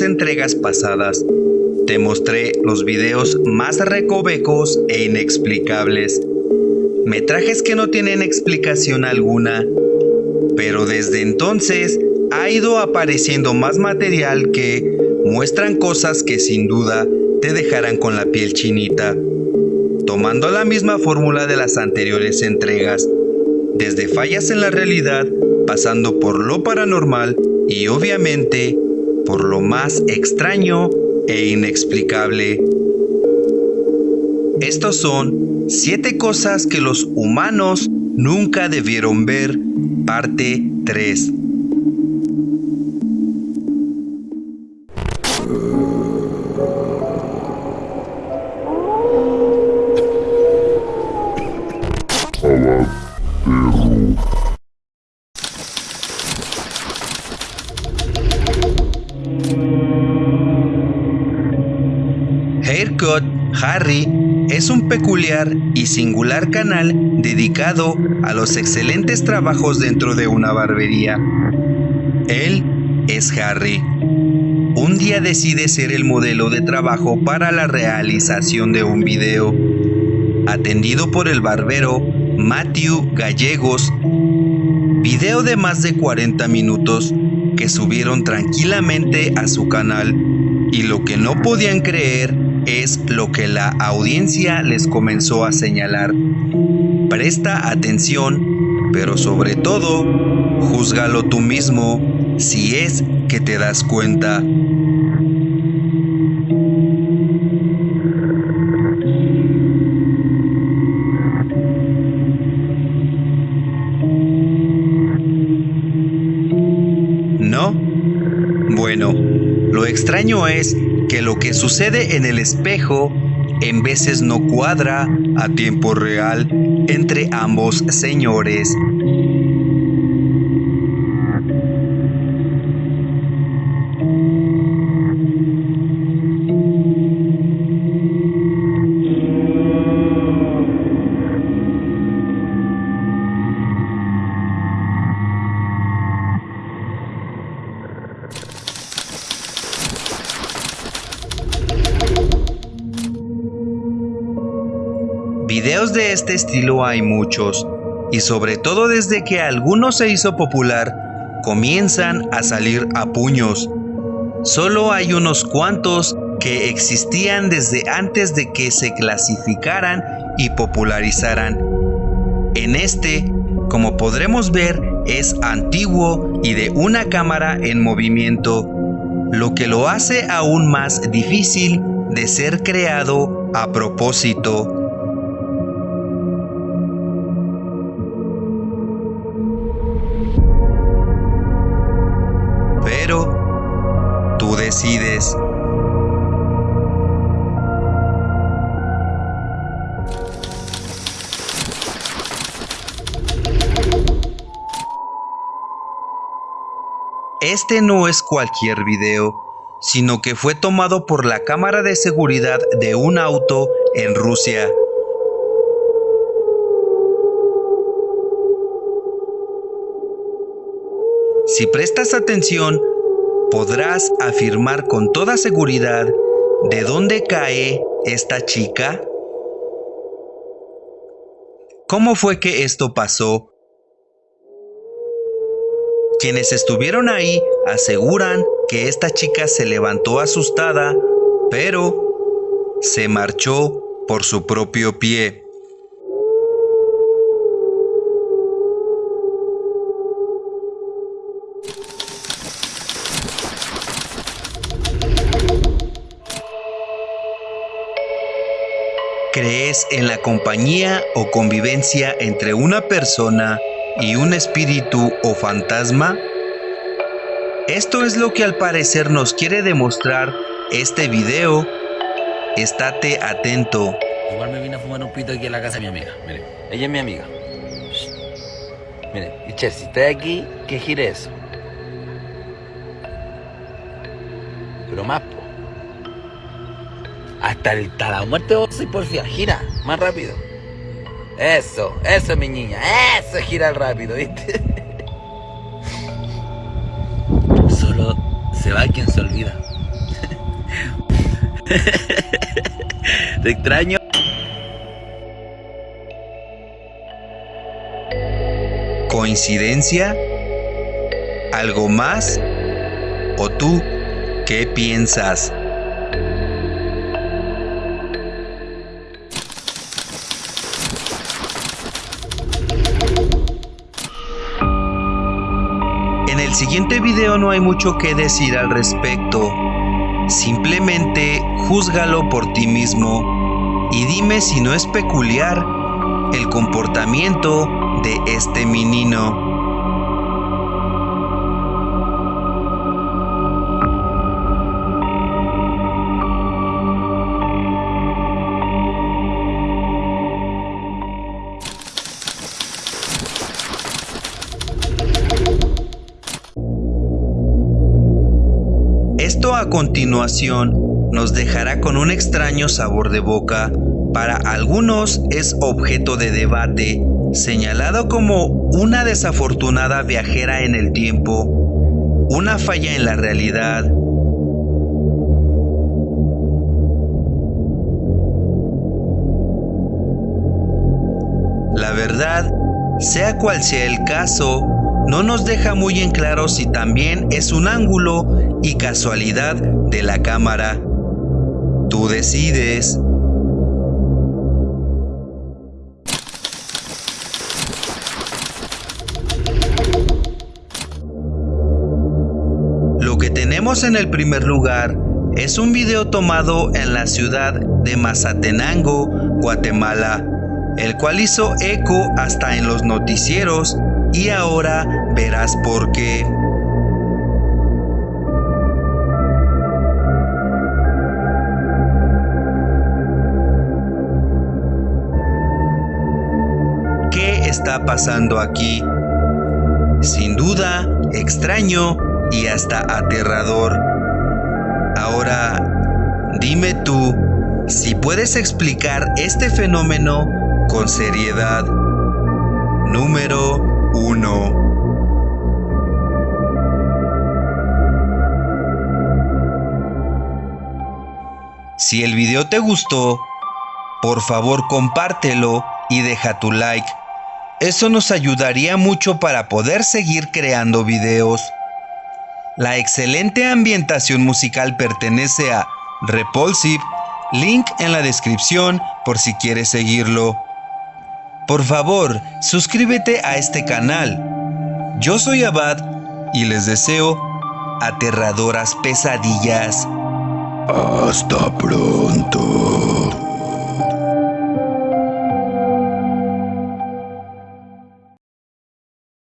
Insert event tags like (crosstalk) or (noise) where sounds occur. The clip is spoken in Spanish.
entregas pasadas, te mostré los videos más recovecos e inexplicables. Metrajes que no tienen explicación alguna. Pero desde entonces ha ido apareciendo más material que muestran cosas que sin duda te dejarán con la piel chinita. Tomando la misma fórmula de las anteriores entregas, desde fallas en la realidad, pasando por lo paranormal y obviamente por lo más extraño e inexplicable. Estos son 7 cosas que los humanos nunca debieron ver, parte 3. Harry es un peculiar y singular canal dedicado a los excelentes trabajos dentro de una barbería. Él es Harry. Un día decide ser el modelo de trabajo para la realización de un video. Atendido por el barbero Matthew Gallegos, video de más de 40 minutos que subieron tranquilamente a su canal y lo que no podían creer es lo que la audiencia les comenzó a señalar. Presta atención, pero sobre todo, júzgalo tú mismo si es que te das cuenta. ¿No? Bueno, lo extraño es que lo que sucede en el espejo en veces no cuadra a tiempo real entre ambos señores. Videos de este estilo hay muchos, y sobre todo desde que alguno se hizo popular, comienzan a salir a puños. Solo hay unos cuantos que existían desde antes de que se clasificaran y popularizaran. En este, como podremos ver, es antiguo y de una cámara en movimiento, lo que lo hace aún más difícil de ser creado a propósito. Este no es cualquier video, sino que fue tomado por la cámara de seguridad de un auto en Rusia. Si prestas atención, ¿Podrás afirmar con toda seguridad de dónde cae esta chica? ¿Cómo fue que esto pasó? Quienes estuvieron ahí aseguran que esta chica se levantó asustada, pero se marchó por su propio pie. ¿Crees en la compañía o convivencia entre una persona y un espíritu o fantasma? Esto es lo que al parecer nos quiere demostrar este video. Estate atento. Igual me vine a fumar un pito aquí en la casa de mi amiga. Mire, ella es mi amiga. Mire, y Che, si está aquí, que gire eso. Pero más, hasta, el, hasta la muerte vos porfía. Gira, más rápido. Eso, eso mi niña. Eso gira rápido, ¿viste? (laughs) Solo se va quien se olvida. (laughs) Te extraño. ¿Coincidencia? ¿Algo más? ¿O tú qué piensas? Siguiente video no hay mucho que decir al respecto. Simplemente júzgalo por ti mismo y dime si no es peculiar el comportamiento de este menino. Esto a continuación nos dejará con un extraño sabor de boca. Para algunos es objeto de debate, señalado como una desafortunada viajera en el tiempo, una falla en la realidad, La verdad, sea cual sea el caso, no nos deja muy en claro si también es un ángulo y casualidad de la cámara. Tú decides. Lo que tenemos en el primer lugar es un video tomado en la ciudad de Mazatenango, Guatemala, el cual hizo eco hasta en los noticieros y ahora verás por qué. ¿Qué está pasando aquí? Sin duda, extraño y hasta aterrador. Ahora, dime tú si puedes explicar este fenómeno con seriedad. Número 1. Si el video te gustó, por favor compártelo y deja tu like. Eso nos ayudaría mucho para poder seguir creando videos. La excelente ambientación musical pertenece a Repulsive, link en la descripción por si quieres seguirlo. Por favor, suscríbete a este canal. Yo soy Abad y les deseo aterradoras pesadillas. Hasta pronto.